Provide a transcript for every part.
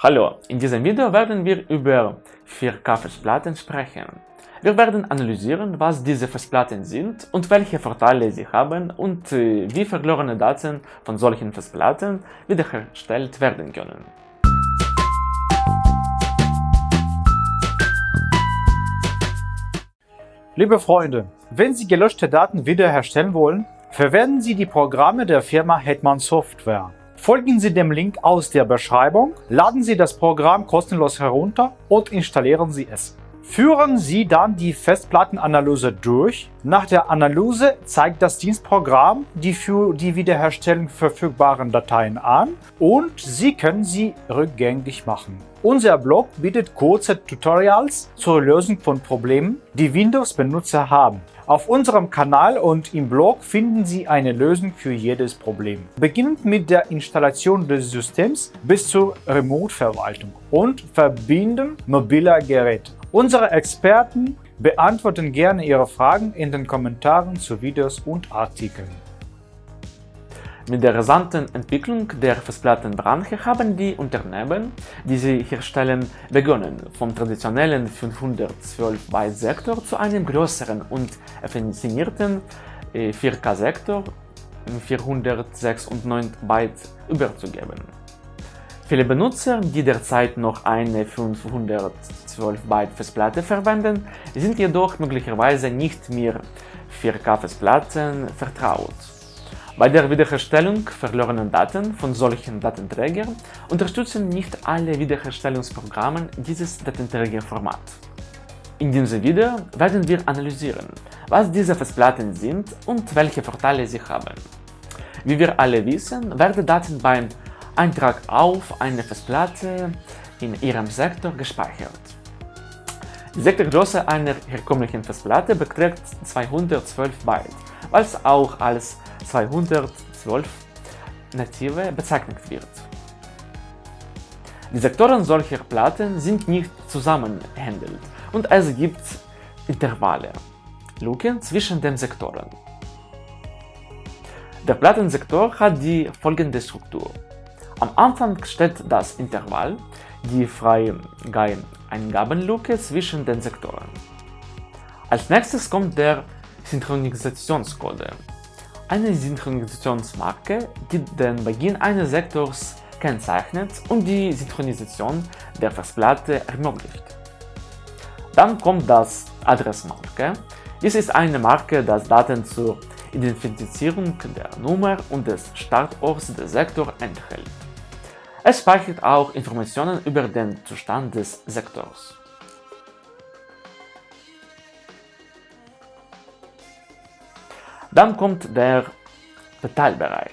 Hallo, in diesem Video werden wir über 4K-Festplatten sprechen. Wir werden analysieren, was diese Festplatten sind und welche Vorteile sie haben und äh, wie verlorene Daten von solchen Festplatten wiederhergestellt werden können. Liebe Freunde, wenn Sie gelöschte Daten wiederherstellen wollen, verwenden Sie die Programme der Firma Hetman Software. Folgen Sie dem Link aus der Beschreibung, laden Sie das Programm kostenlos herunter und installieren Sie es. Führen Sie dann die Festplattenanalyse durch. Nach der Analyse zeigt das Dienstprogramm die für die Wiederherstellung verfügbaren Dateien an und Sie können sie rückgängig machen. Unser Blog bietet kurze Tutorials zur Lösung von Problemen, die Windows-Benutzer haben. Auf unserem Kanal und im Blog finden Sie eine Lösung für jedes Problem. Beginnend mit der Installation des Systems bis zur Remote-Verwaltung und Verbinden mobiler Geräte. Unsere Experten beantworten gerne Ihre Fragen in den Kommentaren zu Videos und Artikeln. Mit der rasanten Entwicklung der Festplattenbranche haben die Unternehmen, die sie herstellen, begonnen, vom traditionellen 512-Byte-Sektor zu einem größeren und affinierten 4K-Sektor 406 und 9 Byte überzugeben. Viele Benutzer, die derzeit noch eine 512-Byte-Festplatte verwenden, sind jedoch möglicherweise nicht mehr 4K-Festplatten vertraut. Bei der Wiederherstellung verlorener Daten von solchen Datenträgern unterstützen nicht alle Wiederherstellungsprogramme dieses Datenträgerformat. In diesem Video werden wir analysieren, was diese Festplatten sind und welche Vorteile sie haben. Wie wir alle wissen, werden Daten beim Eintrag auf eine Festplatte in ihrem Sektor gespeichert. Die Sektorgröße einer herkömmlichen Festplatte beträgt 212 Byte, was auch als 212 native bezeichnet wird. Die Sektoren solcher Platten sind nicht zusammenhändelt und es gibt Intervalle, Luken zwischen den Sektoren. Der Plattensektor hat die folgende Struktur. Am Anfang steht das Intervall, die freie Eingabenluke zwischen den Sektoren. Als nächstes kommt der Synchronisationscode, eine Synchronisationsmarke, die den Beginn eines Sektors kennzeichnet und die Synchronisation der Festplatte ermöglicht. Dann kommt das Adressmarke. Dies ist eine Marke, das Daten zur Identifizierung der Nummer und des Startorts des Sektors enthält. Es speichert auch Informationen über den Zustand des Sektors. Dann kommt der Detailbereich.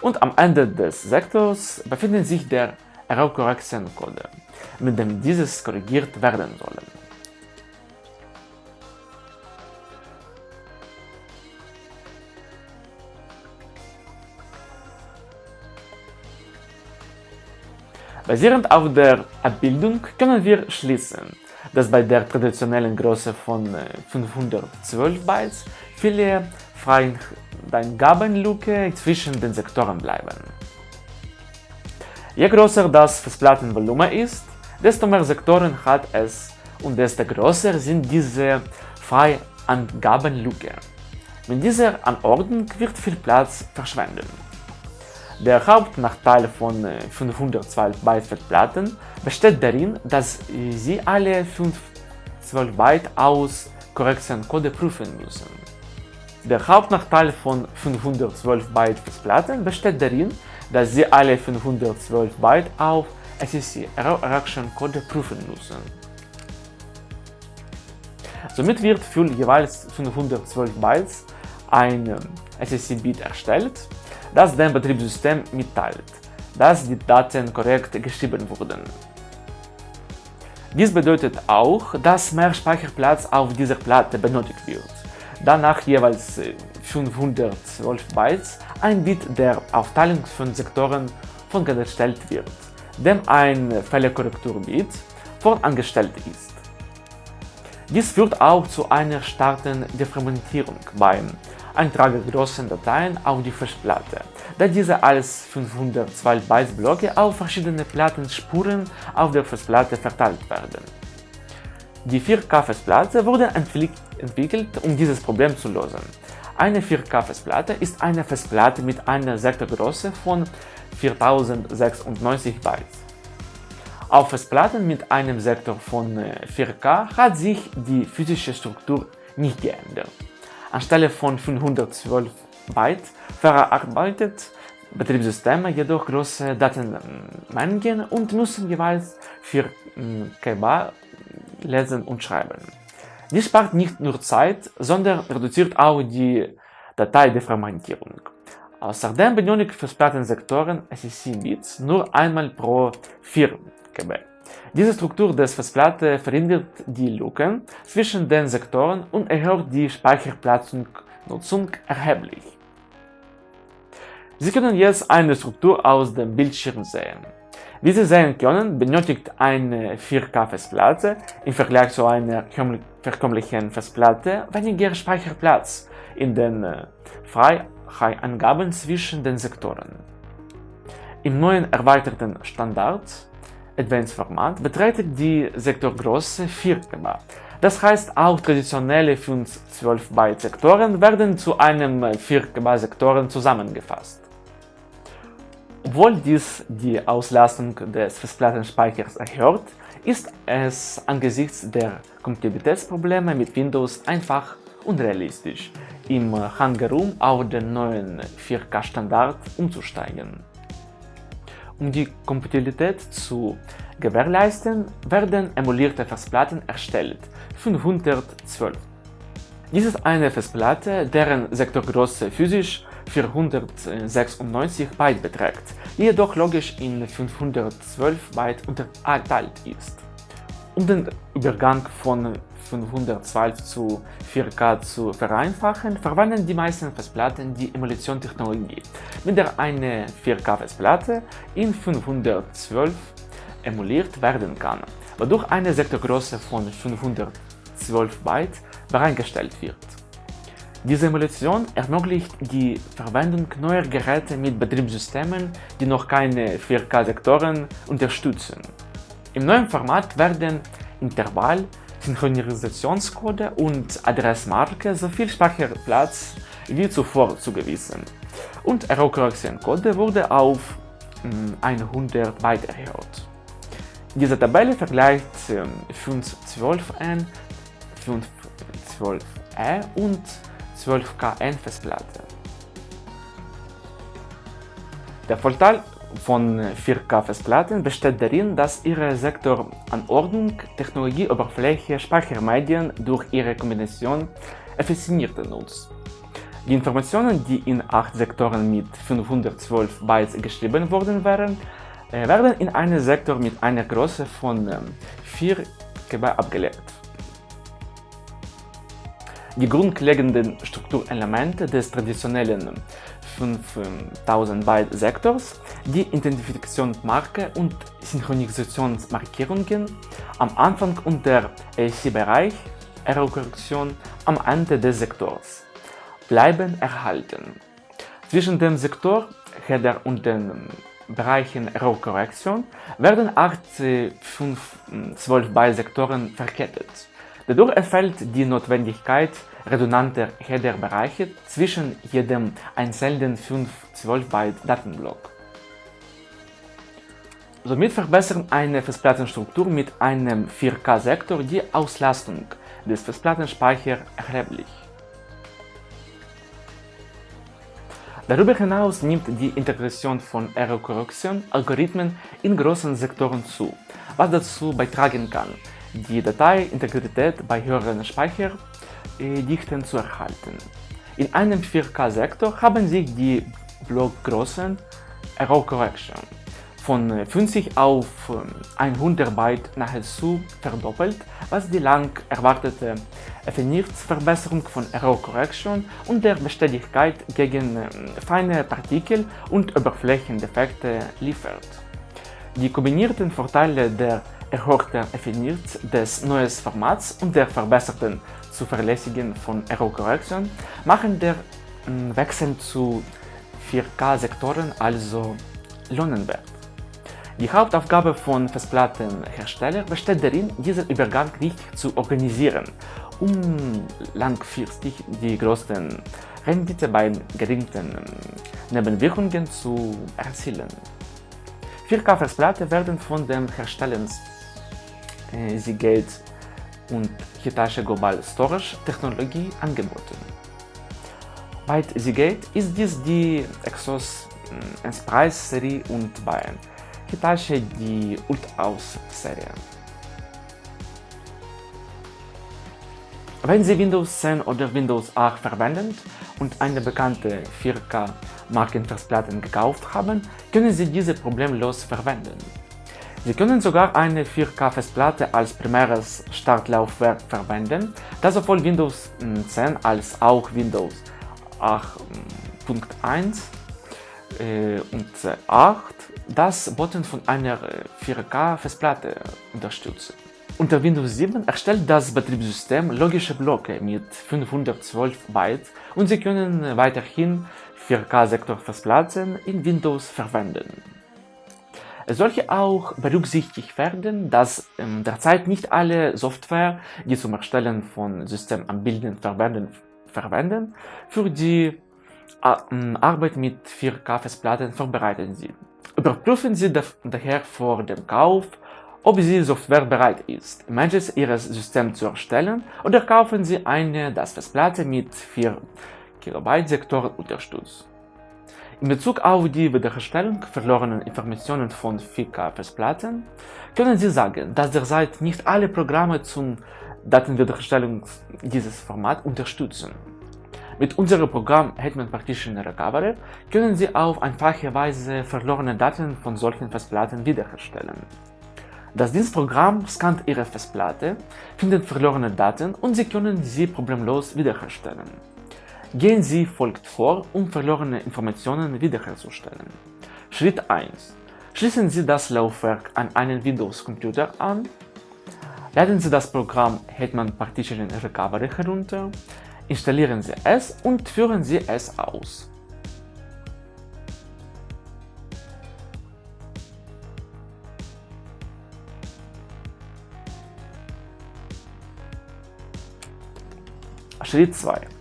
Und am Ende des Sektors befindet sich der Error Correction Code, mit dem dieses korrigiert werden soll. Basierend auf der Abbildung können wir schließen, dass bei der traditionellen Größe von 512 äh, Bytes viele Freigabenlücke zwischen den Sektoren bleiben. Je größer das Festplattenvolumen ist, desto mehr Sektoren hat es und desto größer sind diese Freiangabenlücke. Mit dieser Anordnung wird viel Platz verschwenden. Der Hauptnachteil von 512 Byte Festplatten besteht darin, dass sie alle 512 Byte aus Korrektioncode prüfen müssen. Der Hauptnachteil von 512 Byte Festplatten besteht darin, dass sie alle 512 Byte auf Error Correction Code prüfen müssen. Somit wird für jeweils 512 Bytes ein SSC-Bit erstellt, das dem Betriebssystem mitteilt, dass die Daten korrekt geschrieben wurden. Dies bedeutet auch, dass mehr Speicherplatz auf dieser Platte benötigt wird, da nach jeweils 512 Bytes ein Bit der Aufteilung von Sektoren vorangestellt wird, dem ein Fehlerkorrekturbit vorangestellt ist. Dies führt auch zu einer starken Defragmentierung beim Eintrage großen Dateien auf die Festplatte, da diese als 512 Bytes Blöcke auf verschiedene Plattenspuren auf der Festplatte verteilt werden. Die 4K-Festplatte wurde entwickelt, um dieses Problem zu lösen. Eine 4K-Festplatte ist eine Festplatte mit einer Sektorgröße von 4096 Bytes. Auf Festplatten mit einem Sektor von 4K äh, hat sich die physische Struktur nicht geändert. Anstelle von 512 Byte verarbeitet Betriebssysteme jedoch große Datenmengen und müssen jeweils 4 KB lesen und schreiben. Dies spart nicht nur Zeit, sondern reduziert auch die Dateideformatierung. Außerdem benötigt Festplattensektoren SSC-Bits nur einmal pro 4 KB. Diese Struktur des Festplatte verhindert die Lücken zwischen den Sektoren und erhöht die Speicherplatznutzung erheblich. Sie können jetzt eine Struktur aus dem Bildschirm sehen. Wie Sie sehen können, benötigt eine 4K-Festplatte im Vergleich zu einer herkömmlichen Festplatte weniger Speicherplatz in den äh, Freiangaben zwischen den Sektoren. Im neuen erweiterten Standard Advanced Format beträgt die Sektorgröße 4 KB. Das heißt, auch traditionelle 512 Byte Sektoren werden zu einem 4 KB Sektoren zusammengefasst. Obwohl dies die Auslastung des Festplattenspeichers erhöht, ist es angesichts der Kompatibilitätsprobleme mit Windows einfach unrealistisch, im Hangaroom auf den neuen 4K-Standard umzusteigen. Um die Kompatibilität zu gewährleisten, werden emulierte Festplatten erstellt, 512. Dies ist eine Festplatte, deren Sektorgröße physisch 496 Byte beträgt, die jedoch logisch in 512 Byte unterteilt ist. Um den Übergang von 512 zu 4K zu vereinfachen, verwenden die meisten Festplatten die Emulationstechnologie, mit der eine 4K-Festplatte in 512 emuliert werden kann, wodurch eine Sektorgröße von 512 Byte bereitgestellt wird. Diese Emulation ermöglicht die Verwendung neuer Geräte mit Betriebssystemen, die noch keine 4K-Sektoren unterstützen. Im neuen Format werden Intervall, Synchronisationscode und Adressmarke so viel Speicherplatz wie zuvor zugewiesen. Und Error-Korrektion-Code wurde auf 100 hm, Byte erhöht. Diese Tabelle vergleicht 512N, 512E und 12KN Festplatte. Der Vorteil von 4K-Festplatten besteht darin, dass ihre Sektoranordnung, Technologieoberfläche, Speichermedien durch ihre Kombination effizienter nutzt. Die Informationen, die in 8 Sektoren mit 512 Bytes geschrieben worden wären, äh, werden in einen Sektor mit einer Größe von 4 ähm, KB abgelegt. Die grundlegenden Strukturelemente des traditionellen 5000 Byte Sektors, die Identifikationsmarke und Synchronisationsmarkierungen am Anfang und der AC-Bereich, Error-Korrektion am Ende des Sektors, bleiben erhalten. Zwischen dem Sektor, Header und den Bereichen Error-Korrektion werden 8 512 Byte Sektoren verkettet. Dadurch entfällt die Notwendigkeit redundanter Header-Bereiche zwischen jedem einzelnen 512 Byte Datenblock. Somit verbessert eine Festplattenstruktur mit einem 4K-Sektor die Auslastung des Festplattenspeichers erheblich. Darüber hinaus nimmt die Integration von Error-Korrektion-Algorithmen in großen Sektoren zu, was dazu beitragen kann, die Dateiintegrität bei höheren Speicherdichten zu erhalten. In einem 4K-Sektor haben sich die Blockgrößen Error Correction von 50 auf 100 Byte nahezu verdoppelt, was die lang erwartete Verbesserung von Error Correction und der Beständigkeit gegen feine Partikel und Oberflächendefekte liefert. Die kombinierten Vorteile der erhöhten Effizienz des neuen Formats und der verbesserten Zuverlässigkeit von Error Correction machen der Wechsel zu 4K-Sektoren also lohnen wird. Die Hauptaufgabe von Festplattenherstellern besteht darin, diesen Übergang richtig zu organisieren, um langfristig die größten Rendite bei geringen Nebenwirkungen zu erzielen. 4K-Festplatten werden von den Herstellern äh, Seagate und Hitachi Global Storage Technologie angeboten. Bei Seagate ist dies die Exos äh, Enterprise Serie und bei Hitachi die Ultraus Serie. Wenn Sie Windows 10 oder Windows 8 verwenden und eine bekannte 4K Markenfestplatten gekauft haben, können Sie diese problemlos verwenden. Sie können sogar eine 4K-Festplatte als primäres Startlaufwerk verwenden, da sowohl Windows 10 als auch Windows 8.1 äh, und 8 das Boten von einer 4K-Festplatte unterstützen. Unter Windows 7 erstellt das Betriebssystem logische Blöcke mit 512 Byte und Sie können weiterhin 4K-Sektorfestplatten in Windows verwenden. Es sollte auch berücksichtigt werden, dass ähm, derzeit nicht alle Software, die zum Erstellen von Systemanbildern verwenden, verwenden, für die äh, Arbeit mit 4K-Festplatten vorbereitet sind. Überprüfen Sie daher vor dem Kauf, ob die Software bereit ist, Images Ihres Systems zu erstellen oder kaufen Sie eine, das Festplatte mit 4 KB Sektor unterstützt. In Bezug auf die Wiederherstellung verlorenen Informationen von 4K-Festplatten können Sie sagen, dass derzeit nicht alle Programme zum Datenwiederherstellung dieses Format unterstützen. Mit unserem Programm Hetman Partition Recovery können Sie auf einfache Weise verlorene Daten von solchen Festplatten wiederherstellen. Das Dienstprogramm scannt Ihre Festplatte, findet verlorene Daten und Sie können sie problemlos wiederherstellen. Gehen Sie folgt vor, um verlorene Informationen wiederherzustellen. Schritt 1. Schließen Sie das Laufwerk an einen Windows-Computer an, laden Sie das Programm Hetman Partition Recovery herunter, installieren Sie es und führen Sie es aus. Schritt 2.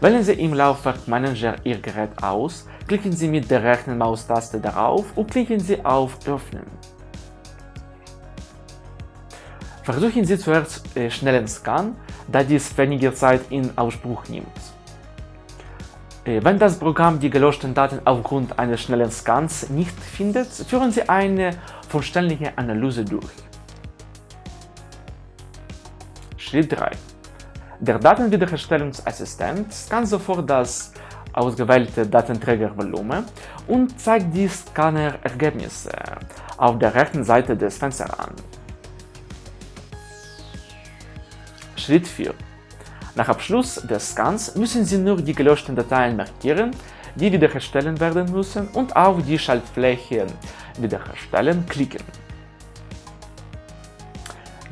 Wählen Sie im Laufwerk Manager Ihr Gerät aus, klicken Sie mit der rechten Maustaste darauf und klicken Sie auf Öffnen. Versuchen Sie zuerst äh, schnellen Scan, da dies weniger Zeit in Anspruch nimmt. Äh, wenn das Programm die gelöschten Daten aufgrund eines schnellen Scans nicht findet, führen Sie eine vollständige Analyse durch. Schritt 3. Der Datenwiederherstellungsassistent scannt sofort das ausgewählte Datenträgervolumen und zeigt die Scanner-Ergebnisse auf der rechten Seite des Fensters an. Schritt 4. Nach Abschluss des Scans müssen Sie nur die gelöschten Dateien markieren, die wiederherstellen werden müssen und auf die Schaltfläche Wiederherstellen klicken.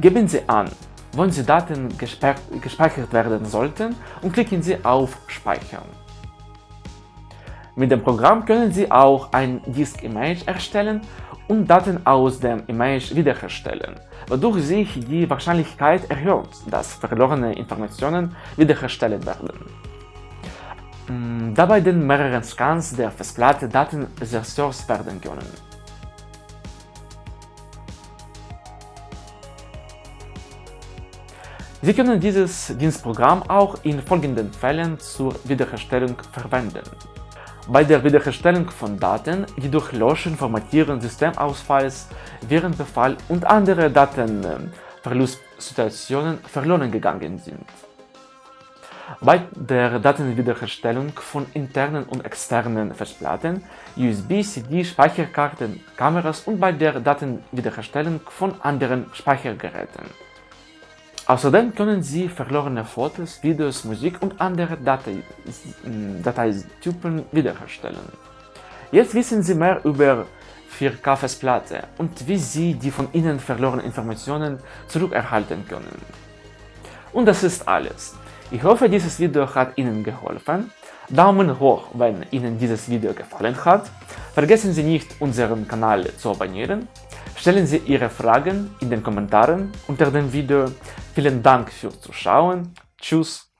Geben Sie an, wann die Daten gespeichert werden sollten und klicken Sie auf Speichern. Mit dem Programm können Sie auch ein Disk-Image erstellen und Daten aus dem Image wiederherstellen, wodurch sich die Wahrscheinlichkeit erhöht, dass verlorene Informationen wiederhergestellt werden. Da bei den mehreren Scans der Festplatte Daten zerstört werden können. Sie können dieses Dienstprogramm auch in folgenden Fällen zur Wiederherstellung verwenden. Bei der Wiederherstellung von Daten, die durch Löschen, Formatieren, Systemausfalls, Virenbefall und andere Datenverlustsituationen verloren gegangen sind. Bei der Datenwiederherstellung von internen und externen Festplatten, USB, CD, Speicherkarten, Kameras und bei der Datenwiederherstellung von anderen Speichergeräten. Außerdem können Sie verlorene Fotos, Videos, Musik und andere Datei Dateitypen wiederherstellen. Jetzt wissen Sie mehr über 4K-Festplatte und wie Sie die von Ihnen verlorenen Informationen zurückerhalten können. Und das ist alles. Ich hoffe, dieses Video hat Ihnen geholfen. Daumen hoch, wenn Ihnen dieses Video gefallen hat. Vergessen Sie nicht, unseren Kanal zu abonnieren. Stellen Sie Ihre Fragen in den Kommentaren unter dem Video. Vielen Dank fürs Zuschauen. Tschüss